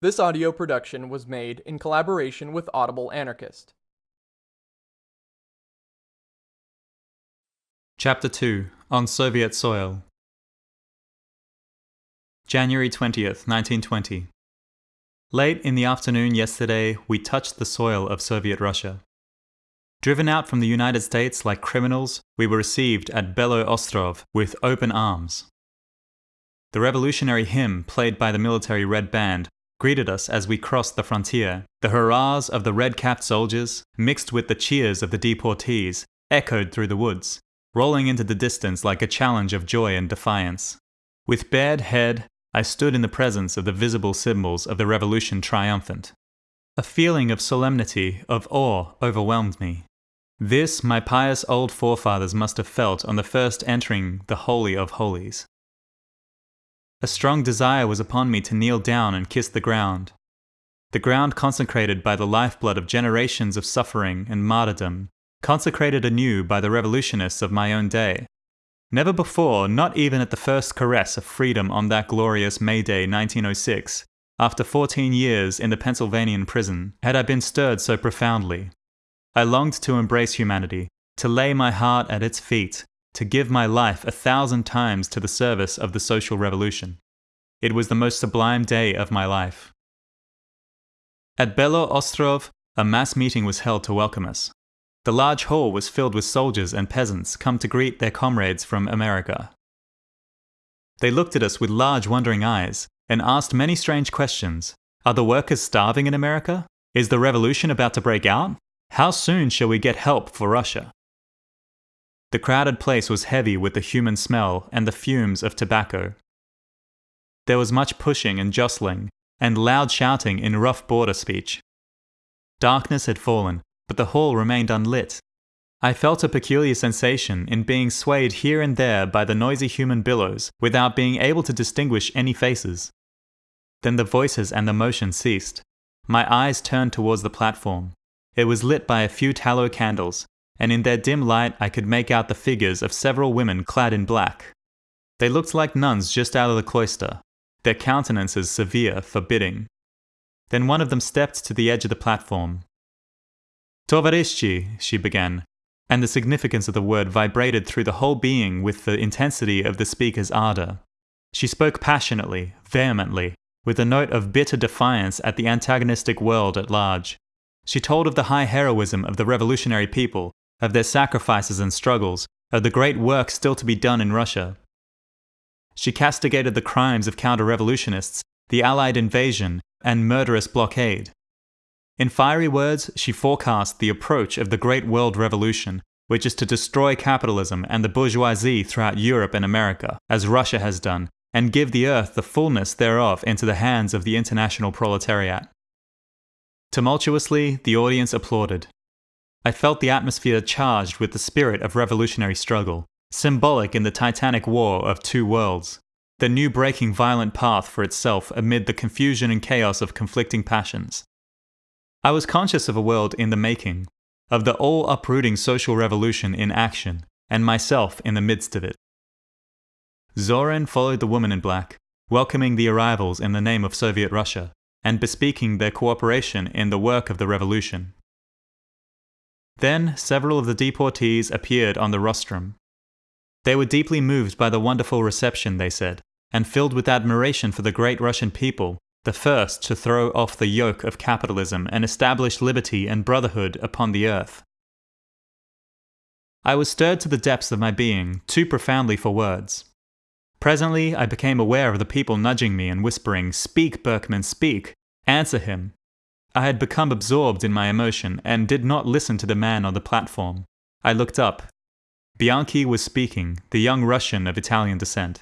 This audio production was made in collaboration with Audible Anarchist. Chapter 2 On Soviet Soil January 20th, 1920. Late in the afternoon yesterday, we touched the soil of Soviet Russia. Driven out from the United States like criminals, we were received at Belo Ostrov with open arms. The revolutionary hymn played by the military Red Band greeted us as we crossed the frontier. The hurrahs of the red capped soldiers, mixed with the cheers of the deportees, echoed through the woods, rolling into the distance like a challenge of joy and defiance. With bared head, I stood in the presence of the visible symbols of the revolution triumphant. A feeling of solemnity, of awe, overwhelmed me. This my pious old forefathers must have felt on the first entering the Holy of Holies. A strong desire was upon me to kneel down and kiss the ground. The ground consecrated by the lifeblood of generations of suffering and martyrdom, consecrated anew by the revolutionists of my own day. Never before, not even at the first caress of freedom on that glorious May Day 1906, after 14 years in the Pennsylvanian prison, had I been stirred so profoundly. I longed to embrace humanity, to lay my heart at its feet, to give my life a thousand times to the service of the social revolution. It was the most sublime day of my life. At Belo Ostrov, a mass meeting was held to welcome us. The large hall was filled with soldiers and peasants come to greet their comrades from America. They looked at us with large wondering eyes and asked many strange questions. Are the workers starving in America? Is the revolution about to break out? How soon shall we get help for Russia? The crowded place was heavy with the human smell and the fumes of tobacco. There was much pushing and jostling, and loud shouting in rough border speech. Darkness had fallen, but the hall remained unlit. I felt a peculiar sensation in being swayed here and there by the noisy human billows without being able to distinguish any faces. Then the voices and the motion ceased. My eyes turned towards the platform. It was lit by a few tallow candles, and in their dim light I could make out the figures of several women clad in black. They looked like nuns just out of the cloister, their countenances severe, forbidding. Then one of them stepped to the edge of the platform. Tovarishi, she began, and the significance of the word vibrated through the whole being with the intensity of the speaker's ardor. She spoke passionately, vehemently, with a note of bitter defiance at the antagonistic world at large. She told of the high heroism of the revolutionary people, of their sacrifices and struggles, of the great work still to be done in Russia. She castigated the crimes of counter revolutionists, the Allied invasion, and murderous blockade. In fiery words, she forecast the approach of the Great World Revolution, which is to destroy capitalism and the bourgeoisie throughout Europe and America, as Russia has done, and give the earth the fullness thereof into the hands of the international proletariat. Tumultuously, the audience applauded. I felt the atmosphere charged with the spirit of revolutionary struggle, symbolic in the titanic war of two worlds, the new breaking violent path for itself amid the confusion and chaos of conflicting passions. I was conscious of a world in the making, of the all uprooting social revolution in action, and myself in the midst of it. Zorin followed the woman in black, welcoming the arrivals in the name of Soviet Russia, and bespeaking their cooperation in the work of the revolution. Then several of the deportees appeared on the rostrum. They were deeply moved by the wonderful reception, they said, and filled with admiration for the great Russian people, the first to throw off the yoke of capitalism and establish liberty and brotherhood upon the earth. I was stirred to the depths of my being, too profoundly for words. Presently, I became aware of the people nudging me and whispering, Speak, Berkman, speak! Answer him! I had become absorbed in my emotion and did not listen to the man on the platform. I looked up. Bianchi was speaking, the young Russian of Italian descent.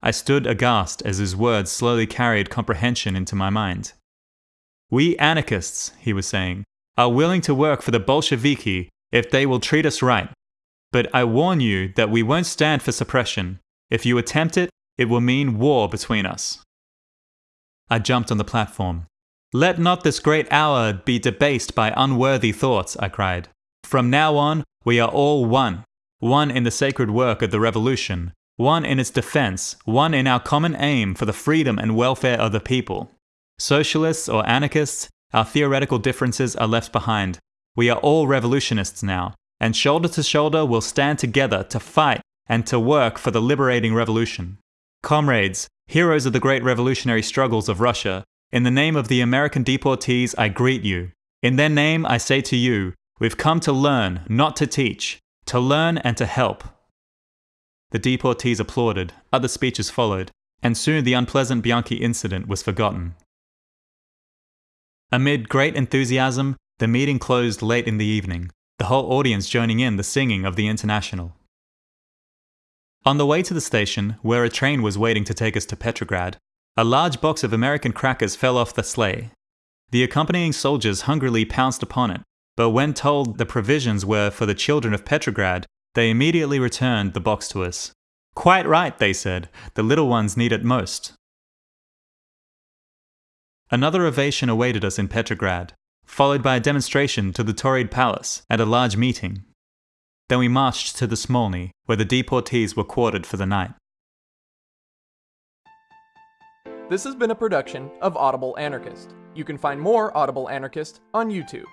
I stood aghast as his words slowly carried comprehension into my mind. We anarchists, he was saying, are willing to work for the Bolsheviki if they will treat us right. But I warn you that we won't stand for suppression. If you attempt it, it will mean war between us. I jumped on the platform. Let not this great hour be debased by unworthy thoughts, I cried. From now on, we are all one, one in the sacred work of the revolution, one in its defense, one in our common aim for the freedom and welfare of the people. Socialists or anarchists, our theoretical differences are left behind. We are all revolutionists now, and shoulder to shoulder we'll stand together to fight and to work for the liberating revolution. Comrades, heroes of the great revolutionary struggles of Russia, in the name of the American deportees, I greet you. In their name, I say to you, we've come to learn, not to teach, to learn and to help. The deportees applauded, other speeches followed, and soon the unpleasant Bianchi incident was forgotten. Amid great enthusiasm, the meeting closed late in the evening, the whole audience joining in the singing of the International. On the way to the station, where a train was waiting to take us to Petrograd, a large box of American crackers fell off the sleigh. The accompanying soldiers hungrily pounced upon it, but when told the provisions were for the children of Petrograd, they immediately returned the box to us. Quite right, they said, the little ones need it most. Another ovation awaited us in Petrograd, followed by a demonstration to the Tauride Palace and a large meeting. Then we marched to the Smolny, where the deportees were quartered for the night. This has been a production of Audible Anarchist. You can find more Audible Anarchist on YouTube.